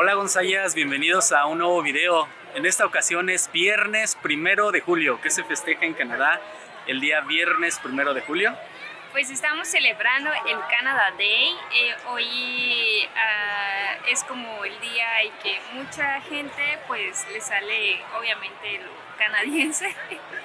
Hola Gonzayas, bienvenidos a un nuevo video. En esta ocasión es viernes primero de julio, que se festeja en Canadá el día viernes primero de julio. Pues estamos celebrando el Canada Day. Eh, hoy uh, es como el día en que mucha gente pues le sale obviamente lo canadiense.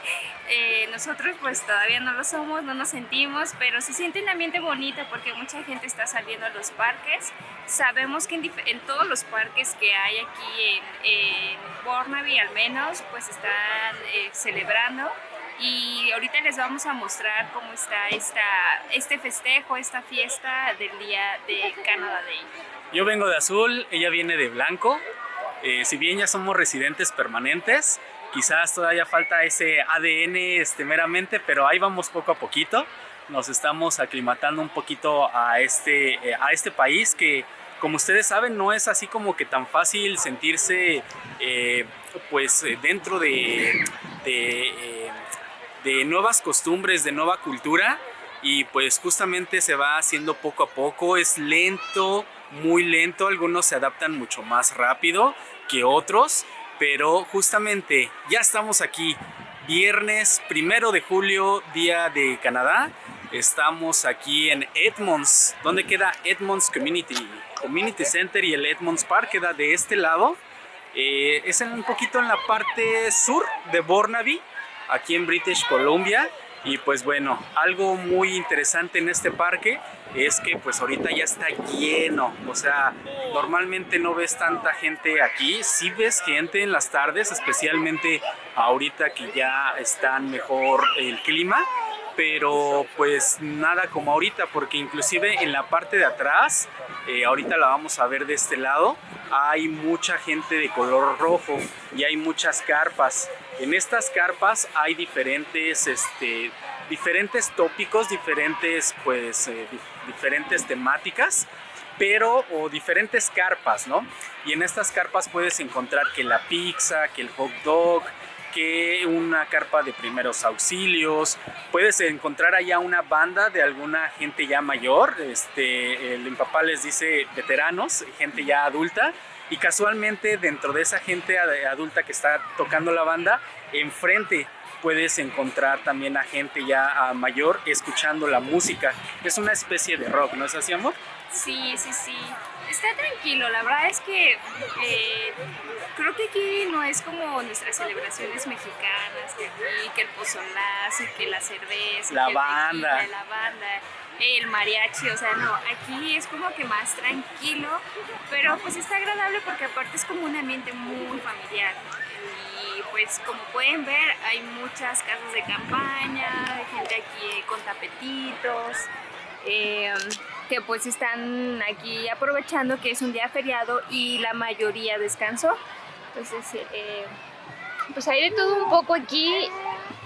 eh, nosotros pues todavía no lo somos, no nos sentimos, pero se siente un ambiente bonito porque mucha gente está saliendo a los parques. Sabemos que en, en todos los parques que hay aquí en, en Burnaby al menos pues están eh, celebrando y ahorita les vamos a mostrar cómo está esta, este festejo, esta fiesta del día de Canada Day. Yo vengo de azul, ella viene de blanco. Eh, si bien ya somos residentes permanentes, quizás todavía falta ese ADN este, meramente, pero ahí vamos poco a poquito. Nos estamos aclimatando un poquito a este, eh, a este país que, como ustedes saben, no es así como que tan fácil sentirse eh, pues dentro de, eh, de nuevas costumbres, de nueva cultura. Y pues justamente se va haciendo poco a poco, es lento, muy lento, algunos se adaptan mucho más rápido que otros, pero justamente ya estamos aquí, viernes primero de julio, día de Canadá, estamos aquí en Edmonds, donde queda Edmonds Community, Community Center y el Edmonds Park queda de este lado, eh, es en un poquito en la parte sur de Burnaby, aquí en British Columbia y pues bueno, algo muy interesante en este parque es que pues ahorita ya está lleno, o sea, normalmente no ves tanta gente aquí, sí ves gente en las tardes, especialmente ahorita que ya está mejor el clima, pero pues nada como ahorita porque inclusive en la parte de atrás, eh, ahorita la vamos a ver de este lado, hay mucha gente de color rojo y hay muchas carpas. En estas carpas hay diferentes, este, diferentes tópicos, diferentes, pues, eh, diferentes temáticas pero o diferentes carpas, ¿no? Y en estas carpas puedes encontrar que la pizza, que el hot dog, que una carpa de primeros auxilios, puedes encontrar allá una banda de alguna gente ya mayor, este, el papá les dice veteranos, gente ya adulta, y casualmente dentro de esa gente adulta que está tocando la banda, enfrente puedes encontrar también a gente ya mayor escuchando la música. Es una especie de rock, ¿no es así, amor? Sí, sí, sí. Está tranquilo, la verdad es que eh, creo que aquí no es como nuestras celebraciones mexicanas, que aquí, que el pozolazo, que la cerveza, la que banda. Tequila, la banda, el mariachi, o sea, no, aquí es como que más tranquilo, pero pues está agradable porque aparte es como un ambiente muy familiar. Y pues como pueden ver hay muchas casas de campaña, hay gente aquí con tapetitos, eh, que pues están aquí aprovechando que es un día feriado y la mayoría descansó. Entonces, eh, pues hay de todo un poco aquí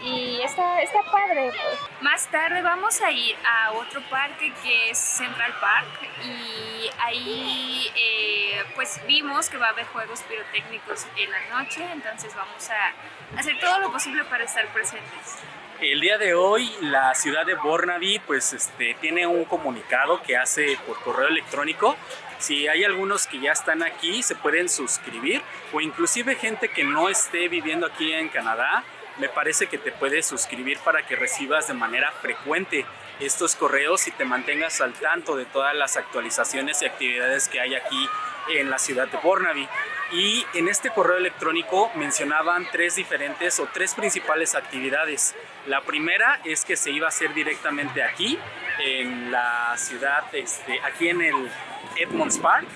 y está, está padre. Pues. Más tarde vamos a ir a otro parque que es Central Park y ahí eh, pues vimos que va a haber juegos pirotécnicos en la noche, entonces vamos a hacer todo lo posible para estar presentes. El día de hoy la ciudad de Burnaby pues este, tiene un comunicado que hace por correo electrónico. Si hay algunos que ya están aquí se pueden suscribir o inclusive gente que no esté viviendo aquí en Canadá me parece que te puedes suscribir para que recibas de manera frecuente estos correos y te mantengas al tanto de todas las actualizaciones y actividades que hay aquí en la ciudad de Burnaby y en este correo electrónico mencionaban tres diferentes o tres principales actividades. La primera es que se iba a hacer directamente aquí, en la ciudad, este, aquí en el Edmonds Park.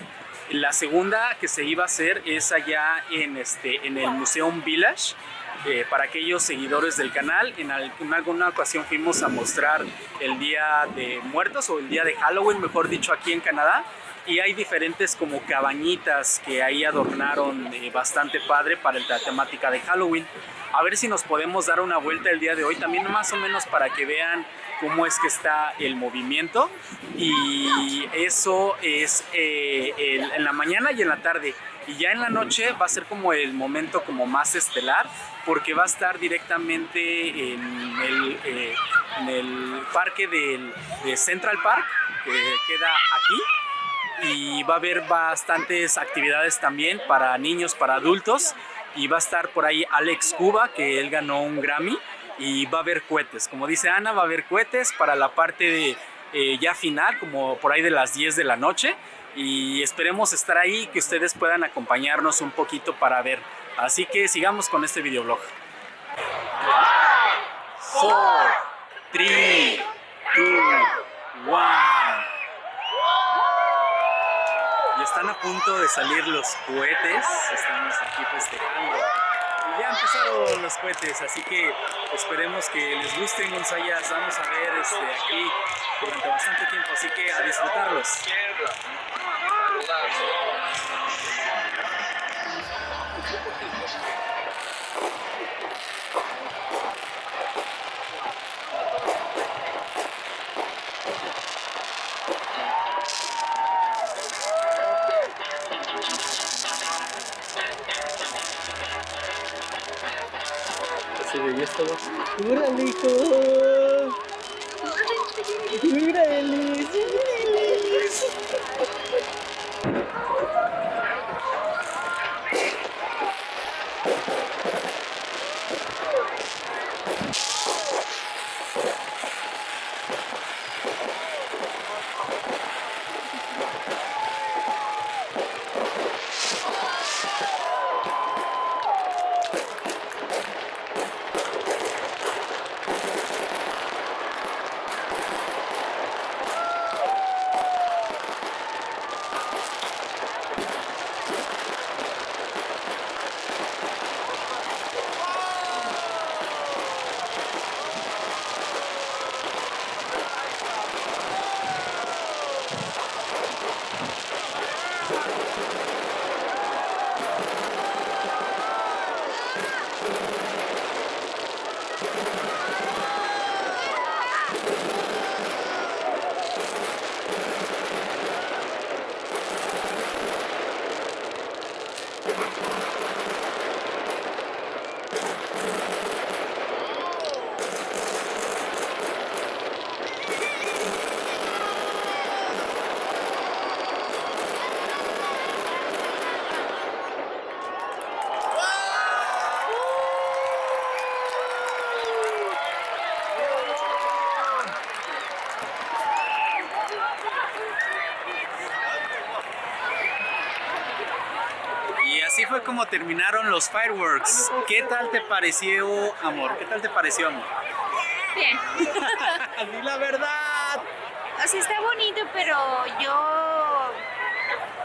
La segunda que se iba a hacer es allá en, este, en el Museum Village, eh, para aquellos seguidores del canal. En, en, alguna ocasión fuimos a mostrar el Día de Muertos o el Día de Halloween, mejor dicho, aquí en Canadá y hay diferentes como cabañitas que ahí adornaron eh, bastante padre para la temática de Halloween. A ver si nos podemos dar una vuelta el día de hoy, también más o menos para que vean cómo es que está el movimiento. Y eso es eh, el, en la mañana y en la tarde. Y ya en la noche va a ser como el momento como más estelar porque va a estar directamente en el, eh, en el parque del, de Central Park que queda aquí y va a haber bastantes actividades también para niños, para adultos y va a estar por ahí Alex Cuba que él ganó un Grammy y va a haber cohetes, como dice Ana, va a haber cohetes para la parte de eh, ya final, como por ahí de las 10 de la noche y esperemos estar ahí que ustedes puedan acompañarnos un poquito para ver. Así que sigamos con este videoblog. 4, 3, 2, 1. Y están a punto de salir los cohetes. Estamos aquí festejando. Y ya empezaron los cohetes, así que esperemos que les gusten Gonzayas. Vamos a ver este, aquí durante bastante tiempo, así que a disfrutarlos. Duralico! Duralis! Duralis! Como terminaron los fireworks. ¿Qué tal te pareció, amor? ¿Qué tal te pareció, amor? Bien. Di la verdad. O sea, está bonito, pero yo...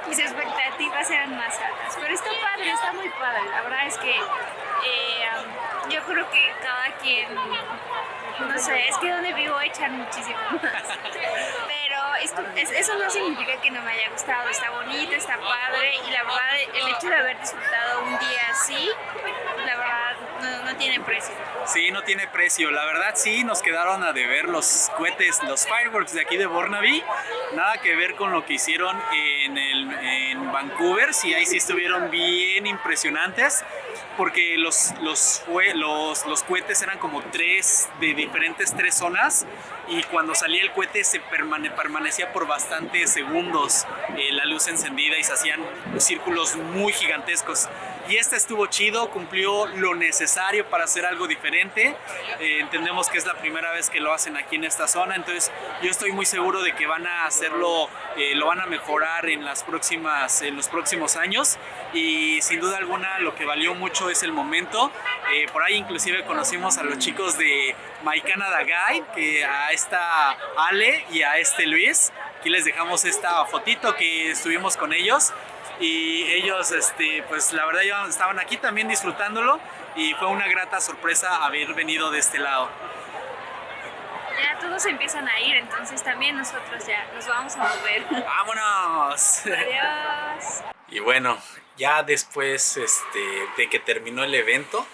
Mis expectativas eran más altas. Pero está padre, está muy padre. La verdad es que eh, yo creo que cada quien... No sé, es que donde vivo echan muchísimo más. Pero es- eso no significa que no me haya gustado. Está bonito, está padre. Y la verdad, el hecho de haber disfrutado un día así, la verdad, no, no tiene precio. Sí, no tiene precio. La verdad sí, nos quedaron a deber los cohetes, los fireworks de aquí de Burnaby. Nada que ver con lo que hicieron en, el, en Vancouver. Sí, ahí sí estuvieron bien impresionantes. Porque los, los, los, los cohetes eran como tres de diferentes tres zonas. Y cuando salía el cohete se permane- permanecía por bastantes segundos eh, la luz encendida y se hacían círculos muy gigantescos. Y este estuvo chido, cumplió lo necesario para hacer algo diferente. Eh, entendemos que es la primera vez que lo hacen aquí en esta zona, entonces yo estoy muy seguro de que van a hacerlo, eh, lo van a mejorar en, las próximas, en los próximos años. Y sin duda alguna lo que valió mucho es el momento. Eh, por ahí inclusive conocimos a los chicos de My Canada Guide, que a esta Ale y a este Luis. Aquí les dejamos esta fotito que estuvimos con ellos y ellos este pues la verdad estaban aquí también disfrutándolo y fue una grata sorpresa haber venido de este lado. Ya todos empiezan a ir, entonces también nosotros ya nos vamos a mover. ¡Vámonos! Adiós. Y bueno, ya después este, de que terminó el evento,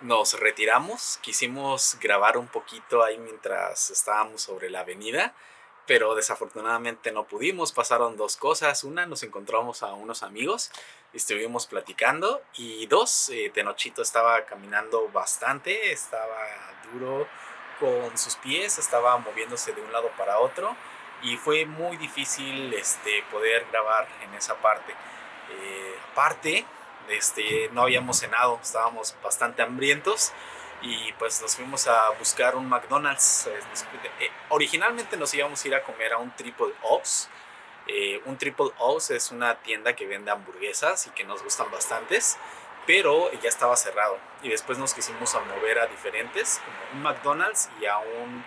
nos retiramos. Quisimos grabar un poquito ahí mientras estábamos sobre la avenida, pero desafortunadamente no pudimos. Pasaron dos cosas. Una, nos encontramos a unos amigos, estuvimos platicando. Y dos, eh, Tenochito estaba caminando bastante, estaba duro con sus pies, estaba moviéndose de un lado para otro. y fue muy difícil este, poder grabar en esa parte. Eh, aparte, este, no habíamos cenado, estábamos bastante hambrientos y pues nos fuimos a buscar un McDonald's. Eh, originalmente nos íbamos a ir a comer a un Triple O's. Eh, un Triple O's es una tienda que vende hamburguesas y que nos gustan bastantes, pero ya estaba cerrado. Y después nos quisimos a mover a diferentes, como un McDonald's y a un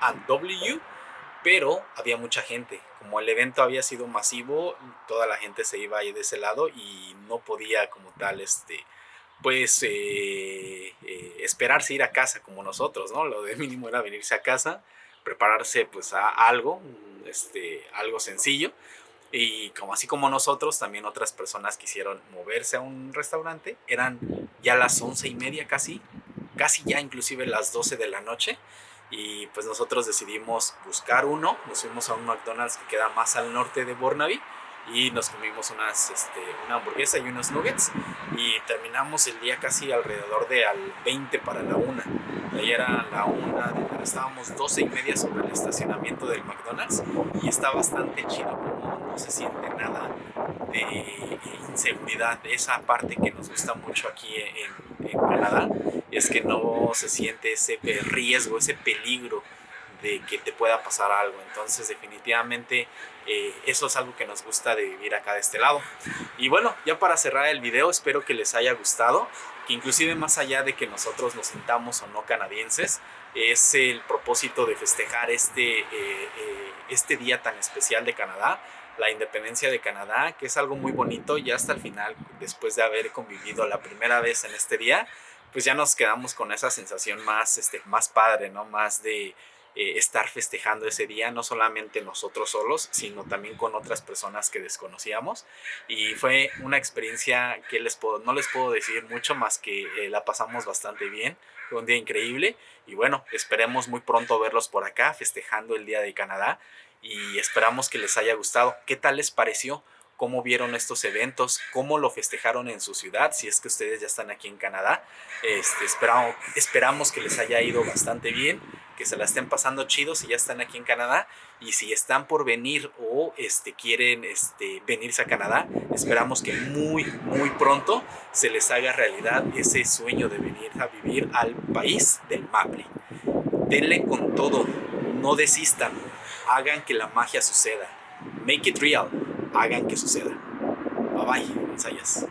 A&W pero había mucha gente. Como el evento había sido masivo, toda la gente se iba ahí de ese lado y no podía como tal, este, pues, eh, eh, esperarse ir a casa como nosotros, ¿no? Lo de mínimo era venirse a casa, prepararse pues a algo, este, algo sencillo. Y como así como nosotros, también otras personas quisieron moverse a un restaurante. Eran ya las once y media casi, casi ya inclusive las 12 de la noche y pues nosotros decidimos buscar uno, nos fuimos a un McDonald's que queda más al norte de Burnaby y nos comimos unas, este, una hamburguesa y unos nuggets y terminamos el día casi alrededor de al 20 para la una. Ahí era la una, estábamos 12 y media sobre el estacionamiento del McDonald's y está bastante chido, no se siente nada de inseguridad, esa parte que nos gusta mucho aquí en, en Canadá es que no se siente ese riesgo, ese peligro de que te pueda pasar algo. Entonces definitivamente eh, eso es algo que nos gusta de vivir acá de este lado. Y bueno, ya para cerrar el video, espero que les haya gustado, que inclusive más allá de que nosotros nos sintamos o no canadienses, es el propósito de festejar este, eh, eh, este día tan especial de Canadá, la independencia de Canadá, que es algo muy bonito y hasta el final, después de haber convivido la primera vez en este día, pues ya nos quedamos con esa sensación más, este, más padre, ¿no? Más de eh, estar festejando ese día, no solamente nosotros solos, sino también con otras personas que desconocíamos. Y fue una experiencia que les puedo, no les puedo decir mucho más que eh, la pasamos bastante bien. Fue un día increíble y bueno, esperemos muy pronto verlos por acá festejando el Día de Canadá y esperamos que les haya gustado. ¿Qué tal les pareció? cómo vieron estos eventos, cómo lo festejaron en su ciudad, si es que ustedes ya están aquí en Canadá. Este, esperamos, esperamos que les haya ido bastante bien, que se la estén pasando chido si ya están aquí en Canadá y si están por venir o este, quieren este, venirse a Canadá, esperamos que muy, muy pronto se les haga realidad ese sueño de venir a vivir al país del Maple. Denle con todo, no desistan, hagan que la magia suceda. Make it real hagan que suceda. Bye bye, ensayas.